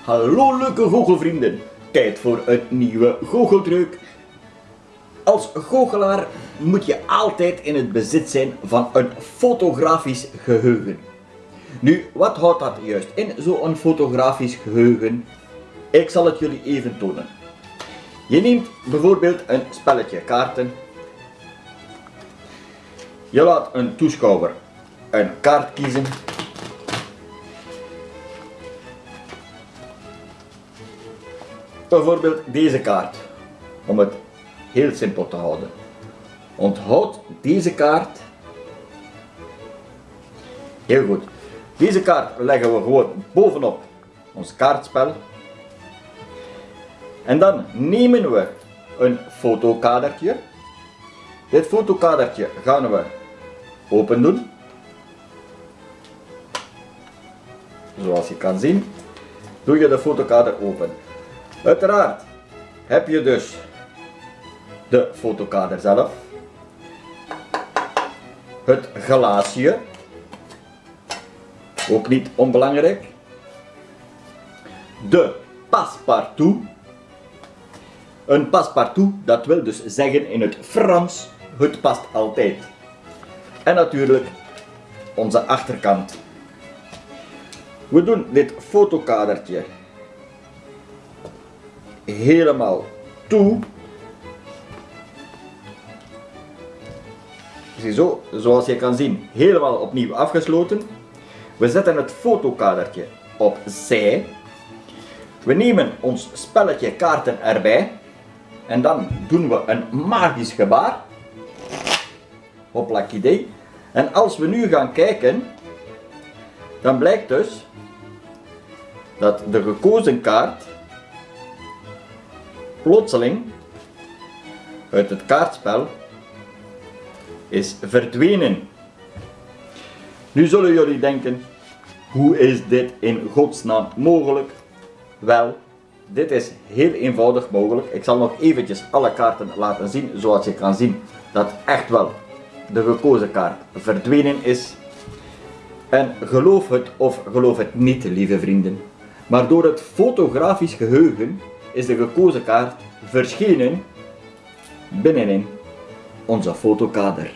Hallo leuke goochelvrienden, tijd voor een nieuwe goocheltruc. Als goochelaar moet je altijd in het bezit zijn van een fotografisch geheugen. Nu, wat houdt dat juist in, zo'n fotografisch geheugen? Ik zal het jullie even tonen. Je neemt bijvoorbeeld een spelletje kaarten. Je laat een toeschouwer een kaart kiezen Bijvoorbeeld deze kaart, om het heel simpel te houden. Onthoud deze kaart. Heel goed. Deze kaart leggen we gewoon bovenop ons kaartspel. En dan nemen we een fotokadertje. Dit fotokadertje gaan we open doen. Zoals je kan zien, doe je de fotokader open. Uiteraard heb je dus de fotokader zelf, het glaasje, ook niet onbelangrijk, de passepartout. Een passepartout, dat wil dus zeggen in het Frans, het past altijd. En natuurlijk onze achterkant. We doen dit fotokadertje helemaal toe. Ziezo, zoals je kan zien, helemaal opnieuw afgesloten. We zetten het fotokadertje opzij. We nemen ons spelletje kaarten erbij. En dan doen we een magisch gebaar. Hoplak idee. En als we nu gaan kijken, dan blijkt dus dat de gekozen kaart plotseling uit het kaartspel is verdwenen. Nu zullen jullie denken, hoe is dit in godsnaam mogelijk? Wel, dit is heel eenvoudig mogelijk. Ik zal nog eventjes alle kaarten laten zien, zoals je kan zien dat echt wel de gekozen kaart verdwenen is. En geloof het of geloof het niet, lieve vrienden. Maar door het fotografisch geheugen is de gekozen kaart verschenen binnenin onze fotokader.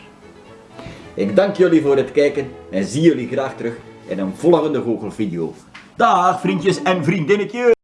Ik dank jullie voor het kijken en zie jullie graag terug in een volgende goochelvideo. Dag vriendjes en vriendinnetjes!